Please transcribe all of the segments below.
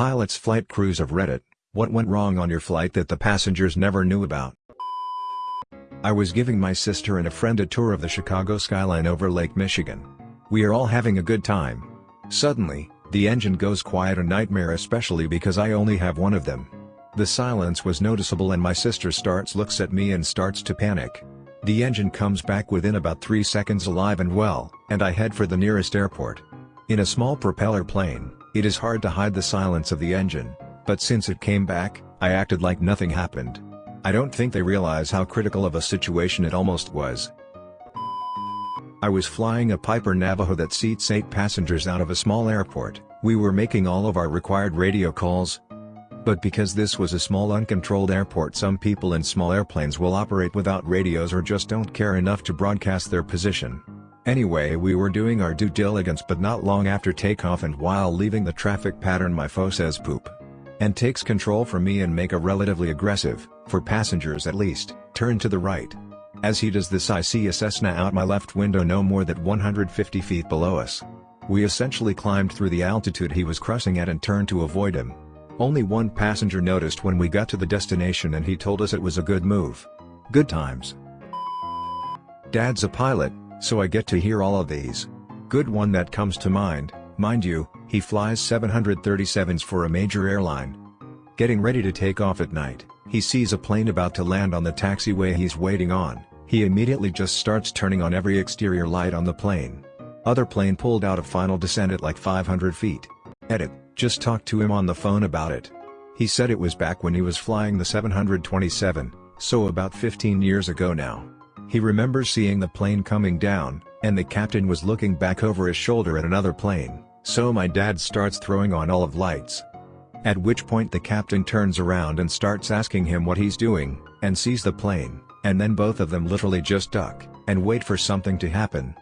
Pilots flight crews of Reddit, what went wrong on your flight that the passengers never knew about? I was giving my sister and a friend a tour of the Chicago skyline over Lake Michigan. We are all having a good time. Suddenly, the engine goes quiet a nightmare especially because I only have one of them. The silence was noticeable and my sister starts looks at me and starts to panic. The engine comes back within about 3 seconds alive and well, and I head for the nearest airport. In a small propeller plane, it is hard to hide the silence of the engine, but since it came back, I acted like nothing happened. I don't think they realize how critical of a situation it almost was. I was flying a Piper Navajo that seats 8 passengers out of a small airport, we were making all of our required radio calls, but because this was a small uncontrolled airport some people in small airplanes will operate without radios or just don't care enough to broadcast their position. Anyway we were doing our due diligence but not long after takeoff and while leaving the traffic pattern my foe says poop. And takes control from me and make a relatively aggressive, for passengers at least, turn to the right. As he does this I see a Cessna out my left window no more than 150 feet below us. We essentially climbed through the altitude he was crossing at and turned to avoid him. Only one passenger noticed when we got to the destination and he told us it was a good move. Good times. Dad's a pilot, so I get to hear all of these. Good one that comes to mind, mind you, he flies 737s for a major airline. Getting ready to take off at night, he sees a plane about to land on the taxiway he's waiting on, he immediately just starts turning on every exterior light on the plane. Other plane pulled out of final descent at like 500 feet. Edit. Just talked to him on the phone about it. He said it was back when he was flying the 727, so about 15 years ago now. He remembers seeing the plane coming down, and the captain was looking back over his shoulder at another plane, so my dad starts throwing on all of lights. At which point the captain turns around and starts asking him what he's doing, and sees the plane, and then both of them literally just duck, and wait for something to happen.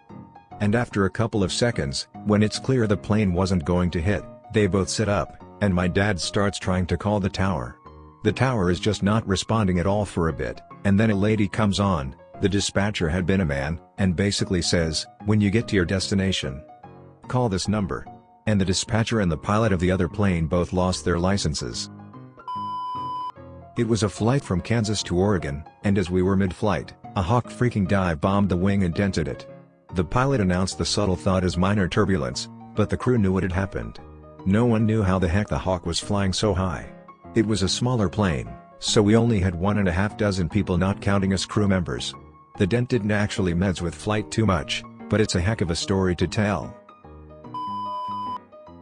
And after a couple of seconds, when it's clear the plane wasn't going to hit, they both sit up, and my dad starts trying to call the tower. The tower is just not responding at all for a bit, and then a lady comes on, the dispatcher had been a man, and basically says, when you get to your destination, call this number. And the dispatcher and the pilot of the other plane both lost their licenses. It was a flight from Kansas to Oregon, and as we were mid-flight, a Hawk freaking dive bombed the wing and dented it. The pilot announced the subtle thought as minor turbulence, but the crew knew what had happened. No one knew how the heck the Hawk was flying so high. It was a smaller plane, so we only had one and a half dozen people not counting us crew members. The dent didn't actually mess with flight too much, but it's a heck of a story to tell.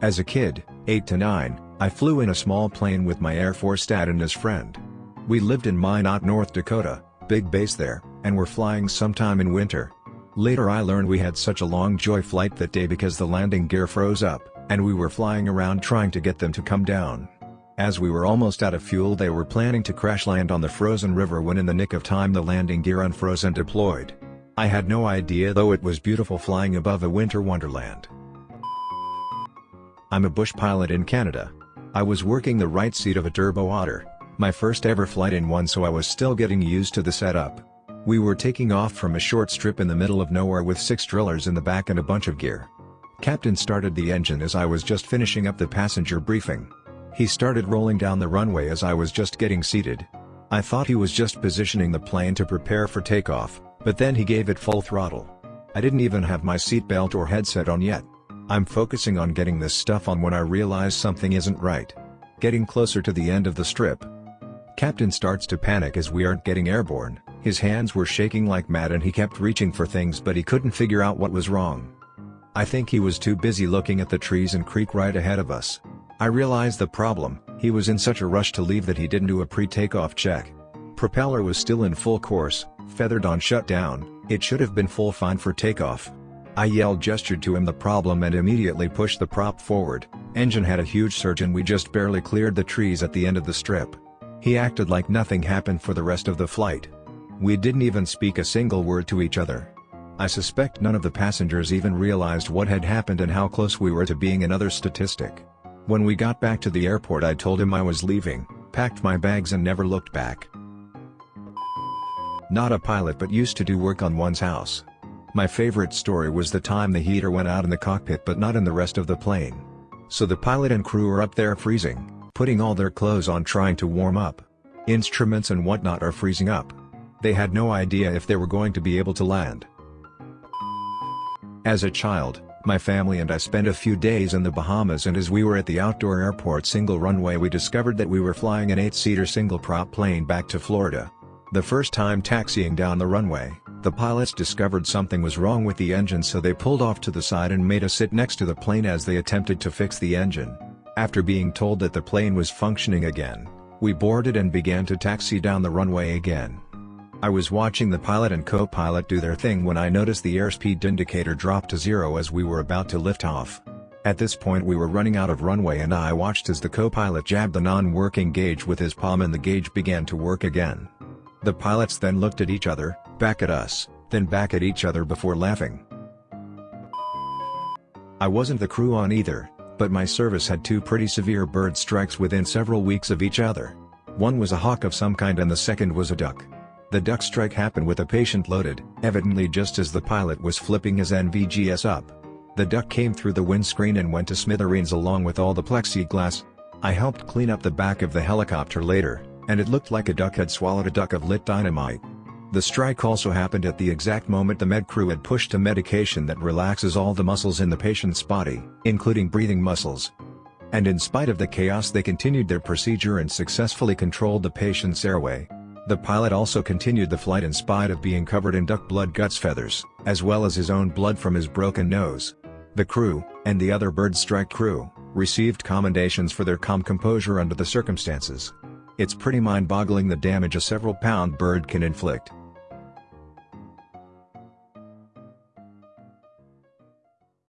As a kid, 8 to 9, I flew in a small plane with my Air Force dad and his friend. We lived in Minot, North Dakota, big base there, and were flying sometime in winter. Later I learned we had such a long joy flight that day because the landing gear froze up and we were flying around trying to get them to come down. As we were almost out of fuel they were planning to crash land on the frozen river when in the nick of time the landing gear unfroze and deployed. I had no idea though it was beautiful flying above a winter wonderland. I'm a bush pilot in Canada. I was working the right seat of a turbo otter, my first ever flight in one so I was still getting used to the setup. We were taking off from a short strip in the middle of nowhere with six drillers in the back and a bunch of gear. Captain started the engine as I was just finishing up the passenger briefing. He started rolling down the runway as I was just getting seated. I thought he was just positioning the plane to prepare for takeoff, but then he gave it full throttle. I didn't even have my seatbelt or headset on yet. I'm focusing on getting this stuff on when I realize something isn't right. Getting closer to the end of the strip. Captain starts to panic as we aren't getting airborne, his hands were shaking like mad and he kept reaching for things but he couldn't figure out what was wrong. I think he was too busy looking at the trees and creek right ahead of us. I realized the problem, he was in such a rush to leave that he didn't do a pre-takeoff check. Propeller was still in full coarse, feathered on shutdown, it should have been full fine for takeoff. I yelled gestured to him the problem and immediately pushed the prop forward, engine had a huge surge and we just barely cleared the trees at the end of the strip. He acted like nothing happened for the rest of the flight. We didn't even speak a single word to each other. I suspect none of the passengers even realized what had happened and how close we were to being another statistic. When we got back to the airport I told him I was leaving, packed my bags and never looked back. Not a pilot but used to do work on one's house. My favorite story was the time the heater went out in the cockpit but not in the rest of the plane. So the pilot and crew are up there freezing, putting all their clothes on trying to warm up. Instruments and whatnot are freezing up. They had no idea if they were going to be able to land. As a child, my family and I spent a few days in the Bahamas and as we were at the outdoor airport single runway we discovered that we were flying an 8-seater single-prop plane back to Florida. The first time taxiing down the runway, the pilots discovered something was wrong with the engine so they pulled off to the side and made us sit next to the plane as they attempted to fix the engine. After being told that the plane was functioning again, we boarded and began to taxi down the runway again. I was watching the pilot and co-pilot do their thing when I noticed the airspeed indicator drop to zero as we were about to lift off. At this point we were running out of runway and I watched as the co-pilot jabbed the non-working gauge with his palm and the gauge began to work again. The pilots then looked at each other, back at us, then back at each other before laughing. I wasn't the crew on either, but my service had two pretty severe bird strikes within several weeks of each other. One was a hawk of some kind and the second was a duck. The duck strike happened with a patient loaded, evidently just as the pilot was flipping his NVGS up. The duck came through the windscreen and went to smithereens along with all the plexiglass. I helped clean up the back of the helicopter later, and it looked like a duck had swallowed a duck of lit dynamite. The strike also happened at the exact moment the med crew had pushed a medication that relaxes all the muscles in the patient's body, including breathing muscles. And in spite of the chaos they continued their procedure and successfully controlled the patient's airway. The pilot also continued the flight in spite of being covered in duck blood guts feathers, as well as his own blood from his broken nose. The crew, and the other bird strike crew, received commendations for their calm composure under the circumstances. It's pretty mind-boggling the damage a several-pound bird can inflict.